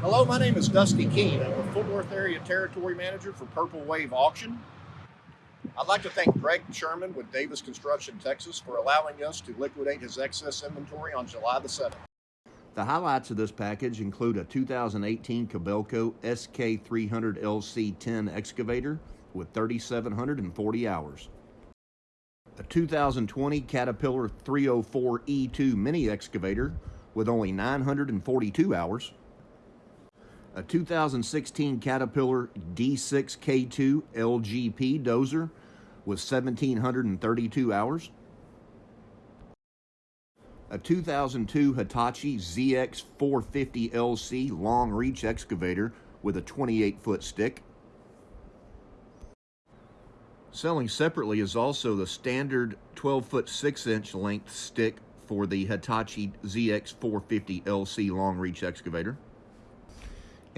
Hello, my name is Dusty Keene. I'm the Fort Worth Area Territory Manager for Purple Wave Auction. I'd like to thank Greg Sherman with Davis Construction Texas for allowing us to liquidate his excess inventory on July the 7th. The highlights of this package include a 2018 Kobelco SK300 LC10 excavator with 3,740 hours, a 2020 Caterpillar 304E2 mini excavator with only 942 hours, a 2016 Caterpillar D6K2 LGP dozer with 1,732 hours, a 2002 Hitachi ZX450 LC long reach excavator with a 28 foot stick. Selling separately is also the standard 12 foot 6 inch length stick for the Hitachi ZX450 LC long reach excavator.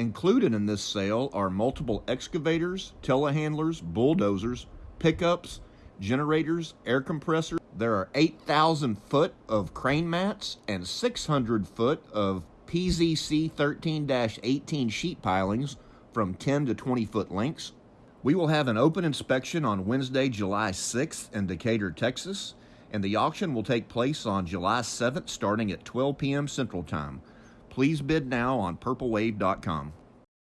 Included in this sale are multiple excavators, telehandlers, bulldozers, pickups, generators, air compressors. There are 8,000 foot of crane mats and 600 foot of PZC 13-18 sheet pilings from 10 to 20 foot lengths. We will have an open inspection on Wednesday, July 6th in Decatur, Texas, and the auction will take place on July 7th starting at 12 p.m. Central Time. Please bid now on purplewave.com.